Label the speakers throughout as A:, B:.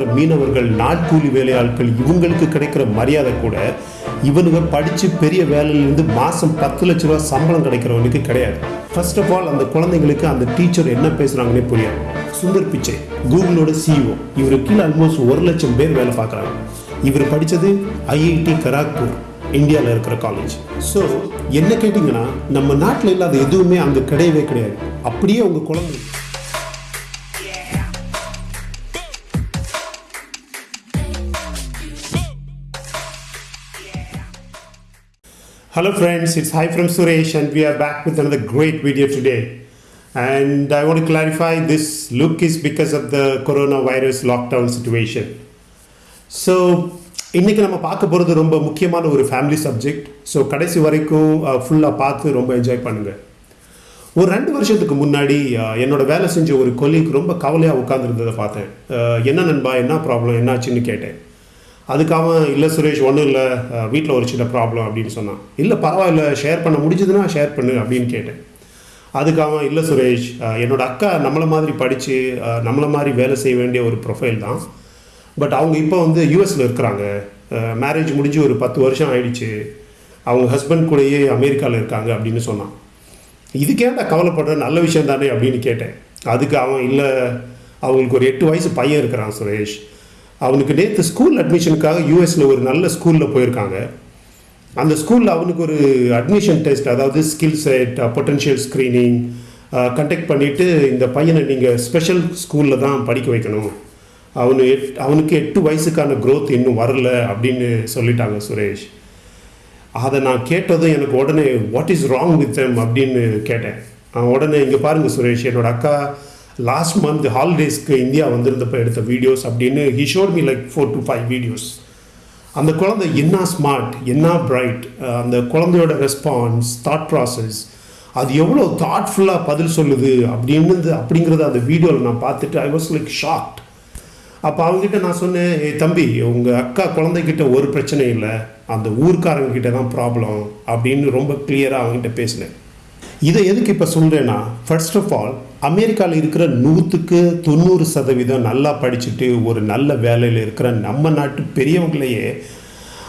A: இருக்கிற மீனவர்கள் நாட்கூலி வேலையாட்கள் இவங்களுக்கு கிடைக்கிற மரியாதை கூட இவனுங்க படித்து பெரிய வேலையிலேருந்து மாதம் பத்து லட்ச ரூபா சம்பளம் கிடைக்கிறவனுக்கு கிடையாது. ஃபர்ஸ்ட் ஆஃப் ஆல் அந்த குழந்தைங்களுக்கு அந்த டீச்சர் என்ன பேசுகிறாங்கன்னே புரியாது. சுந்தர் பிச்சை. கூகுளோட சிஇஓ இவர் கீழே ஆல்மோஸ்ட் ஒரு லட்சம் பேர் வேலை பார்க்குறாங்க. இவர் படித்தது ஐஐடி கராக்பூர் இந்தியாவில் இருக்கிற காலேஜ் ஸோ என்ன கேட்டிங்கன்னா நம்ம நாட்டில் இல்லாத எதுவுமே அங்கே கிடையவே கிடையாது. அப்படியே உங்கள் குழந்தை Hello friends, it's Hi from Suresh and we are back with another great video today. And I want to clarify this look is because of the coronavirus lockdown situation. So இன்றைக்கி நம்ம பார்க்க போகிறது ரொம்ப முக்கியமான ஒரு ஃபேமிலி சப்ஜெக்ட் ஸோ கடைசி வரைக்கும் ஃபுல்லாக பார்த்து ரொம்ப என்ஜாய் பண்ணுங்கள் ஒரு ரெண்டு வருஷத்துக்கு முன்னாடி என்னோட வேலை செஞ்ச ஒரு கொலீக் ரொம்ப கவலையாக உட்காந்துருந்ததை பார்த்தேன். என்ன நண்பா என்ன ப்ராப்ளம் என்னாச்சுன்னு கேட்டேன். அதுக்கு அவன் இல்லை சுரேஷ் ஒன்றும் இல்லை. வீட்டில் ஒரு சின்ன ப்ராப்ளம் அப்படின்னு சொன்னான். இல்லை பரவாயில்ல. ஷேர் பண்ண முடிஞ்சதுன்னா ஷேர் பண்ணு அப்படின்னு கேட்டேன். அதுக்கு அவன் இல்லை சுரேஷ் என்னோடய என்னோட அக்கா நம்மளை மாதிரி படித்து நம்மளை மாதிரி வேலை செய்ய வேண்டிய ஒரு ப்ரொஃபைல் தான். பட் அவங்க இப்போ வந்து யூஎஸில் இருக்கிறாங்க. மேரேஜ் முடிஞ்சு ஒரு பத்து வருஷம் ஆயிடுச்சு. அவங்க ஹஸ்பண்ட் கூடயே அமெரிக்காவில் இருக்காங்க அப்படின்னு சொன்னான். இதுக்கேண்டா கவலைப்படுற? நல்ல விஷயம் தானே அப்படின்னு கேட்டேன். அதுக்கு அவன் இல்லை அவங்களுக்கு ஒரு எட்டு வயசு பையன் இருக்கிறான் சுரேஷ். அவனுக்கு நேற்று ஸ்கூல் அட்மிஷனுக்காக யூஎஸில் ஒரு நல்ல ஸ்கூலில் போயிருக்காங்க. அந்த ஸ்கூலில் அவனுக்கு ஒரு அட்மிஷன் டெஸ்ட் அதாவது skill set potential screening conduct பண்ணிவிட்டு இந்த பையனை நீங்கள் ஸ்பெஷல் ஸ்கூலில் தான் படிக்க வைக்கணும். அவனு எட் அவனுக்கு எட்டு வயசுக்கான க்ரோத் இன்னும் வரல அப்படின்னு சொல்லிட்டாங்க சுரேஷ். அதை நான் கேட்டதும் எனக்கு உடனே what is wrong with them அப்படின்னு கேட்டேன். உடனே இங்கே பாருங்கள் சுரேஷ் என்னோட அக்கா லாஸ்ட் மந்த் ஹாலிடேஸ்க்கு இந்தியா வந்திருந்தப்போ எடுத்த வீடியோஸ் அப்படின்னு he showed me like four to five videos அந்த குழந்தை என்ன ஸ்மார்ட் என்ன பிரைட் அந்த குழந்தையோட ரெஸ்பான்ஸ் தாட் ப்ராசஸ் அது எவ்வளோ தாட்ஃபுல்லாக பதில் சொல்லுது அப்படின்னு அப்படிங்கிறத அந்த வீடியோவில் நான் பார்த்துட்டு ஐ வாஸ் லைக் ஷாக்ட் அப்போ அவங்ககிட்ட நான் சொன்னேன் ஏ தம்பி உங்கள் அக்கா குழந்தைகிட்ட ஒரு பிரச்சனை இல்லை அந்த ஊர்க்காரங்கக்கிட்ட தான் ப்ராப்ளம் அப்படின்னு ரொம்ப கிளியராக அவங்ககிட்ட பேசினேன். இதை எதுக்கு இப்போ சொல்கிறேன்னா ஃபர்ஸ்ட் ஆஃப் ஆல் அமெரிக்காவில் இருக்கிற நூற்றுக்கு தொண்ணூறு சதவீதம் நல்லா படிச்சுட்டு ஒரு நல்ல வேலையில் இருக்கிற நம்ம நாட்டு பெரியவங்களையே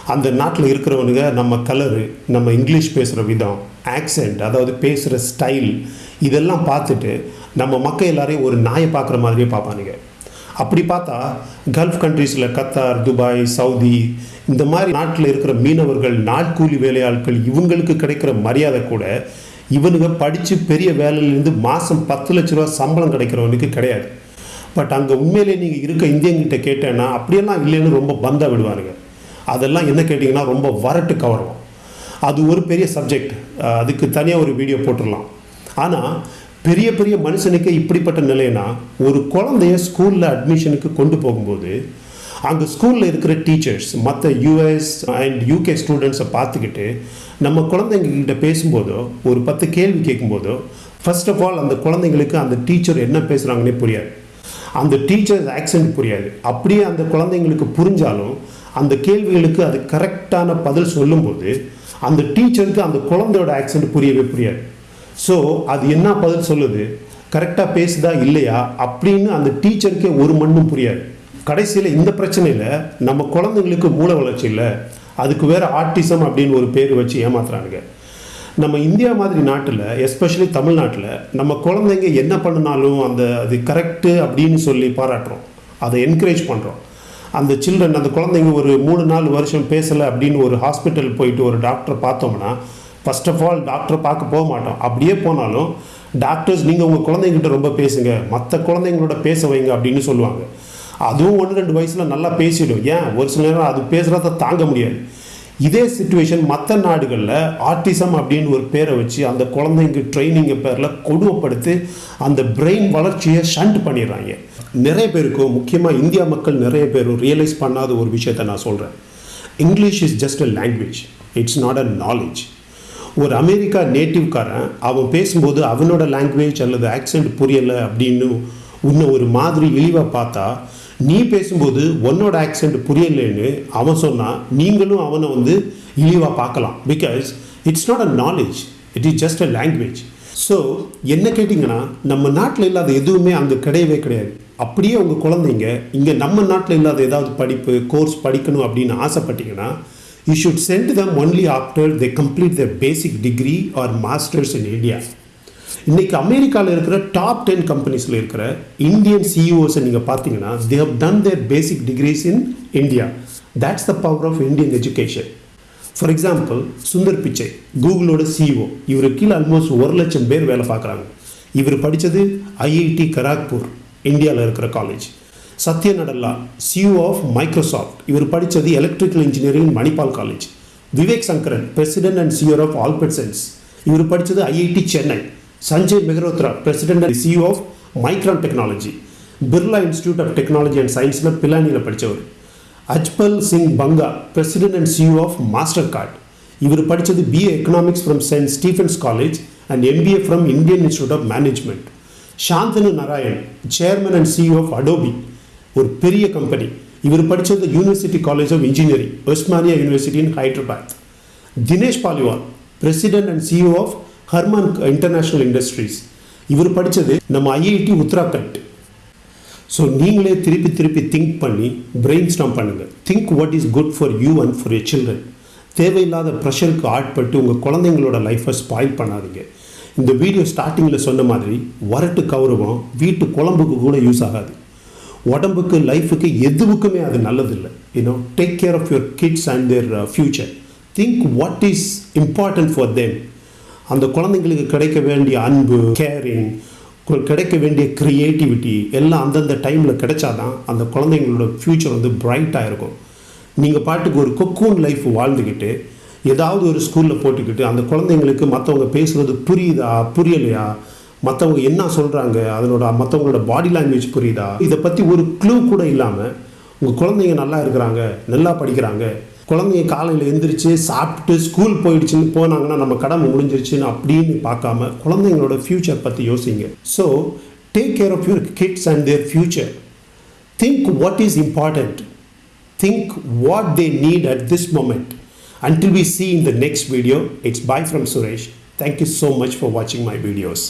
A: அந்த நாட்டில் இருக்கிறவனுங்க நம்ம கலரு நம்ம இங்கிலீஷ் பேசுகிற விதம் ஆக்சென்ட் அதாவது பேசுகிற ஸ்டைல் இதெல்லாம் பார்த்துட்டு நம்ம மக்கள் எல்லாரையும் ஒரு நாயை பார்க்குற மாதிரியே பார்ப்பானுங்க. அப்படி பார்த்தா கல்ஃப் கண்ட்ரீஸில் கத்தார் துபாய் சவுதி இந்த மாதிரி நாட்டில் இருக்கிற மீனவர்கள் நாட்கூலி வேலையாட்கள் இவங்களுக்கு கிடைக்கிற மரியாதை கூட இவனுங்க படித்து பெரிய வேலையிலேருந்து மாதம் பத்து லட்ச ரூபா சம்பளம் கிடைக்கிறவனுக்கு கிடையாது. பட் அங்கே உண்மையிலே நீங்கள் இருக்க இந்தியங்கிட்ட கேட்டேன்னா அப்படியெல்லாம் இல்லைன்னு ரொம்ப பந்தா விடுவானுங்க. அதெல்லாம் என்ன கேட்டிங்கன்னா ரொம்ப வரட்டு கவரும் அது ஒரு பெரிய சப்ஜெக்ட் அதுக்கு தனியாக ஒரு வீடியோ போட்டுடலாம். ஆனால் பெரிய பெரிய மனுஷனுக்கு இப்படிப்பட்ட நிலைனா ஒரு குழந்தைய ஸ்கூலில் அட்மிஷனுக்கு கொண்டு போகும்போது அங்கே ஸ்கூலில் இருக்கிற டீச்சர்ஸ் மற்ற யூஎஸ் அண்ட் யூகே ஸ்டூடெண்ட்ஸை பார்த்துக்கிட்டு நம்ம குழந்தைங்கக்கிட்ட பேசும்போதோ ஒரு பத்து கேள்வி கேட்கும்போதோ ஃபர்ஸ்ட் ஆஃப் ஆல் அந்த குழந்தைங்களுக்கு அந்த டீச்சர் என்ன பேசுகிறாங்கன்னே புரியாது. அந்த டீச்சர்ஸ் ஆக்சென்ட் புரியாது. அப்படியே அந்த குழந்தைங்களுக்கு புரிஞ்சாலும் அந்த கேள்விகளுக்கு அது கரெக்டான பதில் சொல்லும்போது அந்த டீச்சருக்கு அந்த குழந்தையோட ஆக்சென்ட் புரியவே புரியாது. ஸோ அது என்ன பதில் சொல்லுது? கரெக்டாக பேசுதா இல்லையா? அப்படின்னு அந்த டீச்சருக்கே ஒரு மண்ணும் புரியாது. கடைசியில் இந்த பிரச்சனையில் நம்ம குழந்தைங்களுக்கு மூளை வளர்ச்சி இல்லை. அதுக்கு வேறு ஆர்டிசம் அப்படின்னு ஒரு பேர் வச்சு ஏமாத்துறானுங்க. நம்ம இந்தியா மாதிரி நாட்டில் எஸ்பெஷலி தமிழ்நாட்டில் நம்ம குழந்தைங்க என்ன பண்ணினாலும் அந்த அது கரெக்டு அப்படின்னு சொல்லி பாராட்டுறோம். அதை என்கரேஜ் பண்ணுறோம் அந்த சில்ட்ரன் அந்த குழந்தைங்க ஒரு மூணு நாலு வருஷம் பேசலை அப்படின்னு ஒரு ஹாஸ்பிட்டல் போயிட்டு ஒரு டாக்டரை பார்த்தோம்னா ஃபர்ஸ்ட் ஆஃப் ஆல் டாக்டரை பார்க்க போக மாட்டோம். அப்படியே போனாலும் டாக்டர்ஸ் நீங்கள் உங்கள் குழந்தைங்கிட்ட ரொம்ப பேசுங்க. மற்ற குழந்தைங்களோட பேச வைங்க அப்படின்னு சொல்லுவாங்க. அதுவும் ஒன்று ரெண்டு வயசில் நல்லா பேசிடும். ஏன்? ஒரு சில நேரம் அது பேசுகிறத தாங்க முடியாது. இதே சுச்சுவேஷன் மற்ற நாடுகளில் ஆர்டிசம் அப்படின்னு ஒரு பேரை வச்சு அந்த குழந்தைங்க ட்ரைனிங்கை பேரில் கொடுமைப்படுத்தி அந்த பிரெயின் வளர்ச்சியை ஷண்ட் பண்ணிடுறாங்க. நிறைய பேருக்கும் முக்கியமாக இந்தியா மக்கள் நிறைய பேர் ரியலைஸ் பண்ணாத ஒரு விஷயத்தை நான் சொல்கிறேன் English is just a language it's not a knowledge ஒரு அமெரிக்கா நேட்டிவ்காரன் அவன் பேசும்போது அவனோட லாங்குவேஜ் அல்லது ஆக்சென்ட் புரியலை அப்படின்னு உன்னை ஒரு மாதிரி இழிவாக பார்த்தா நீ பேசும்போது உன்னோட ஆக்சென்ட் புரியலைன்னு அவன் சொன்னால் நீங்களும் அவனை வந்து இழிவாக பார்க்கலாம். Because it's not a knowledge it is just a language so என்ன கேட்டிங்கன்னா நம்ம நாட்டில் இல்லாத எதுவுமே அங்கே கிடையவே கிடையாது. அப்படியே உங்கள் குழந்தைங்க இங்கே நம்ம நாட்டில் இல்லாத ஏதாவது படிப்பு கோர்ஸ் படிக்கணும் அப்படின்னு ஆசைப்பட்டீங்கன்னா you should send them only after they complete the basic degree or masters in India இன்னைக்கு அமெரிக்காவில் இருக்கிற டாப் டென் கம்பெனிஸில் இருக்கிற இந்தியன் சிஇஓஸை நீங்கள் பார்த்தீங்கன்னா they have done their basic degrees in India that's the power of Indian education for example Sundar Pichai கூகுளோட CEO இவர் கீழே ஆல்மோஸ்ட் ஒரு லட்சம் பேர் வேலை பார்க்குறாங்க. இவர் படித்தது ஐஐடி கராக்பூர் இந்தியாவில் இருக்கிற college Satya Nadella CEO of Microsoft இவர் படித்தது electrical engineering Manipal college Vivek Sankaran president and CEO of Albertsons இவர் படித்தது IIT Chennai Sanjay Mehrotra president and CEO of Micron technology Birla institute of technology and சயின்ஸில் பிலானியில் படித்தவர் Ajaypal Singh Banga president and CEO of Mastercard இவர் படித்தது BA economics from saint Stephen's college and MBA from Indian institute of management Shantanu Narayen chairman and CEO of Adobe ஒரு பெரிய company இவர் படித்தது university college of engineering Osmania university in Hyderabad Dinesh Paliwal president and CEO of Harman international industries இவர் படித்தது நம்ம IIT Uttarakhand. So நீங்களே திருப்பி திருப்பி திங்க் பண்ணி பிரெயின் ஸ்டாம் பண்ணுங்கள் think what is good for you and for your children தேவையில்லாத ப்ரெஷருக்கு ஆட்பட்டு உங்கள் குழந்தைங்களோட லைஃப்பை ஸ்பாயில் பண்ணாதீங்க. இந்த வீடியோ ஸ்டார்டிங்கில் சொன்ன மாதிரி வரட்டு கௌரவம் வீட்டு குழம்புக்கு கூட யூஸ் ஆகாது. உடம்புக்கு லைஃபுக்கு எதுவுக்குமே அது நல்லதில்லை. You know take care of your kids and their future think what is important for them அந்த குழந்தைங்களுக்கு கிடைக்க வேண்டிய அன்பு கேரிங் கிடைக்க வேண்டிய க்ரியேட்டிவிட்டி எல்லாம் அந்தந்த டைமில் கிடைச்சாதான் அந்த குழந்தைங்களோட ஃப்யூச்சர் வந்து பிரைட்டாக இருக்கும். நீங்கள் பாட்டுக்கு ஒரு கொக்கூன் லைஃப் வாழ்ந்துக்கிட்டு ஏதாவது ஒரு ஸ்கூலில் போட்டுக்கிட்டு அந்த குழந்தைங்களுக்கு மற்றவங்க பேசுகிறது புரியுதா புரியலையா? மற்றவங்க என்ன சொல்கிறாங்க அதனோட மற்றவங்களோட பாடி லாங்குவேஜ் புரியுதா? இதை பற்றி ஒரு க்ளூ கூட இல்லாமல் உங்கள் குழந்தைங்க நல்லா இருக்கிறாங்க நல்லா படிக்கிறாங்க குழந்தைங்க காலையில் எழுந்திரிச்சு சாப்பிட்டு ஸ்கூல் போயிடுச்சுன்னு போனாங்கன்னா நம்ம கடமை முடிஞ்சிருச்சுன்னு அப்படின்னு பார்க்காம குழந்தைங்களோட ஃப்யூச்சர் பற்றி யோசிங்க. So take care of your kids and their future think what is important think what they need at this moment until we see in the next video it's bye from Suresh thank you so much for வாட்சிங் my videos